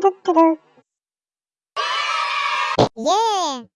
けだ。イーイ